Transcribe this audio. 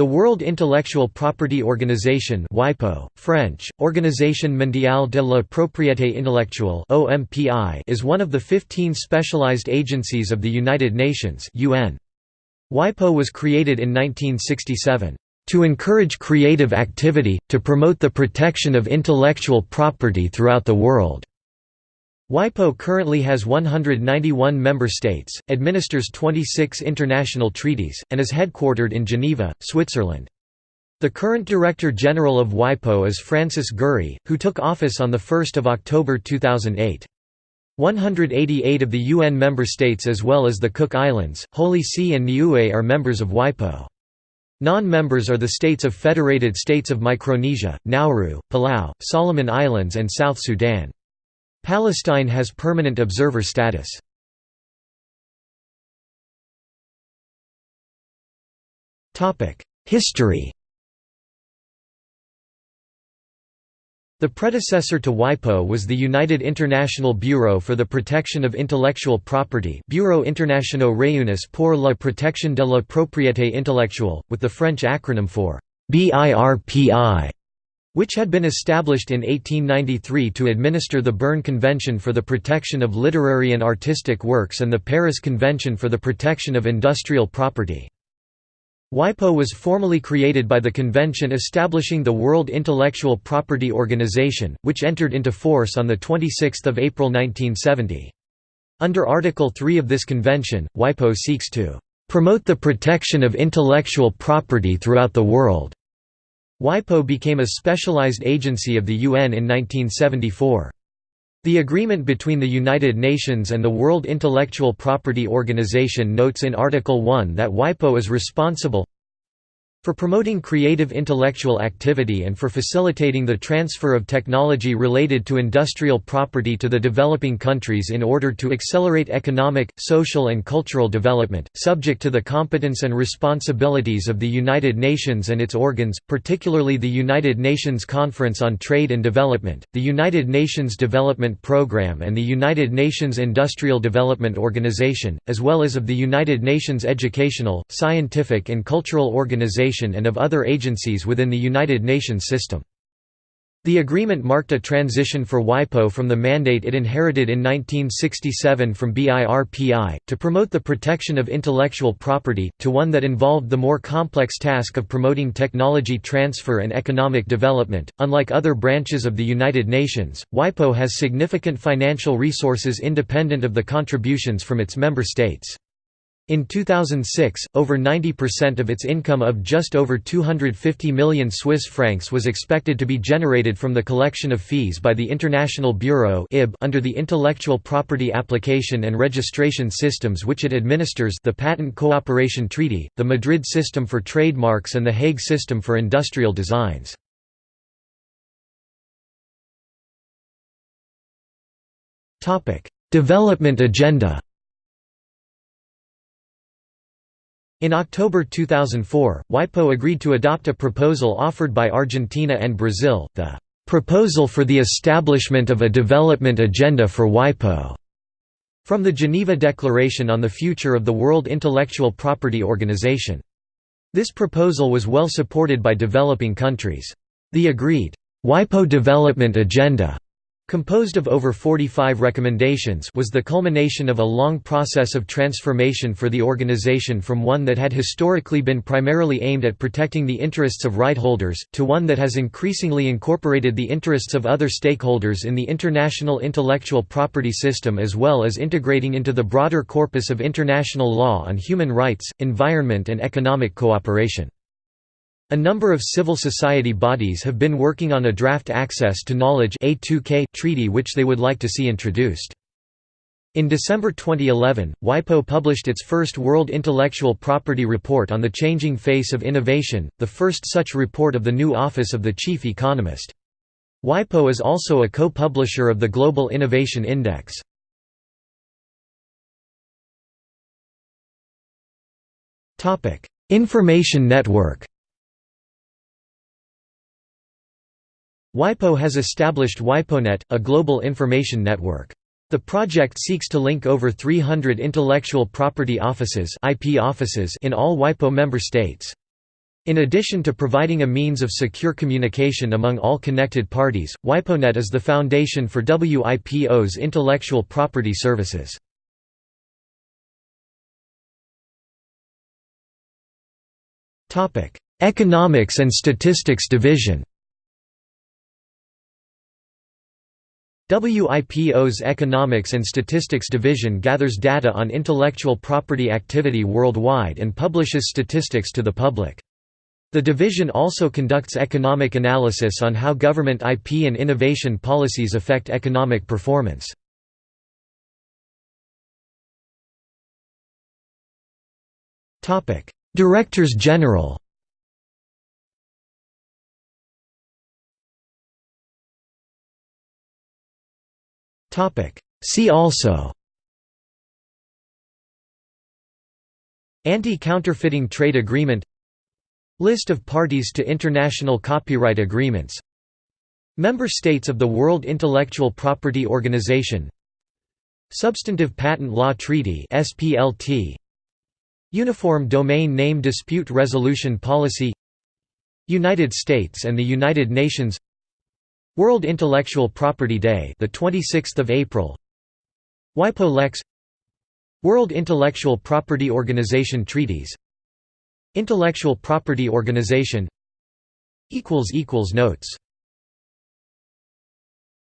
The World Intellectual Property Organization WIPO, French, Organisation mondiale de la propriété intellectuelle OMPI, is one of the 15 specialized agencies of the United Nations UN. WIPO was created in 1967, "...to encourage creative activity, to promote the protection of intellectual property throughout the world." WIPO currently has 191 member states, administers 26 international treaties, and is headquartered in Geneva, Switzerland. The current Director General of WIPO is Francis Gurry, who took office on 1 October 2008. 188 of the UN member states as well as the Cook Islands, Holy See and Niue are members of WIPO. Non-members are the states of Federated States of Micronesia, Nauru, Palau, Solomon Islands and South Sudan. Palestine has permanent observer status. History The predecessor to WIPO was the United International Bureau for the Protection of Intellectual Property Bureau International Réunis pour la protection de la propriété intellectuelle, with the French acronym for BIRPI which had been established in 1893 to administer the Berne Convention for the Protection of Literary and Artistic Works and the Paris Convention for the Protection of Industrial Property. WIPO was formally created by the convention establishing the World Intellectual Property Organization, which entered into force on 26 April 1970. Under Article 3 of this convention, WIPO seeks to "...promote the protection of intellectual property throughout the world." WIPO became a specialized agency of the UN in 1974. The agreement between the United Nations and the World Intellectual Property Organization notes in Article 1 that WIPO is responsible for promoting creative intellectual activity and for facilitating the transfer of technology related to industrial property to the developing countries in order to accelerate economic, social and cultural development, subject to the competence and responsibilities of the United Nations and its organs, particularly the United Nations Conference on Trade and Development, the United Nations Development Programme and the United Nations Industrial Development Organization, as well as of the United Nations Educational, Scientific and Cultural Organization and of other agencies within the United Nations system. The agreement marked a transition for WIPO from the mandate it inherited in 1967 from BIRPI, to promote the protection of intellectual property, to one that involved the more complex task of promoting technology transfer and economic development. Unlike other branches of the United Nations, WIPO has significant financial resources independent of the contributions from its member states. In 2006, over 90% of its income of just over 250 million Swiss francs was expected to be generated from the collection of fees by the International Bureau under the Intellectual Property Application and Registration Systems which it administers the Patent Cooperation Treaty, the Madrid System for Trademarks and the Hague System for Industrial Designs. Development agenda In October 2004, WIPO agreed to adopt a proposal offered by Argentina and Brazil, the "...proposal for the establishment of a development agenda for WIPO", from the Geneva Declaration on the Future of the World Intellectual Property Organization. This proposal was well supported by developing countries. The agreed, WIPO Development Agenda composed of over 45 recommendations was the culmination of a long process of transformation for the organization from one that had historically been primarily aimed at protecting the interests of right holders, to one that has increasingly incorporated the interests of other stakeholders in the international intellectual property system as well as integrating into the broader corpus of international law on human rights, environment and economic cooperation. A number of civil society bodies have been working on a draft Access to Knowledge A2K treaty which they would like to see introduced. In December 2011, WIPO published its first World Intellectual Property Report on the Changing Face of Innovation, the first such report of the new Office of the Chief Economist. WIPO is also a co-publisher of the Global Innovation Index. Information network WIPO has established WIPONet, a global information network. The project seeks to link over 300 intellectual property offices, IP offices in all WIPO member states. In addition to providing a means of secure communication among all connected parties, WIPONet is the foundation for WIPO's intellectual property services. Economics and Statistics Division WIPO's Economics and Statistics Division gathers data on intellectual property activity worldwide and publishes statistics to the public. The division also conducts economic analysis on how government IP and innovation policies affect economic performance. Directors General See also. Anti-counterfeiting trade agreement. List of parties to international copyright agreements. Member states of the World Intellectual Property Organization. Substantive Patent Law Treaty SPLT Uniform Domain Name Dispute Resolution Policy. United States and the United Nations World Intellectual Property Day the 26th of April. WIPO Lex. World Intellectual Property Organization treaties. Intellectual Property Organization. Equals equals Notes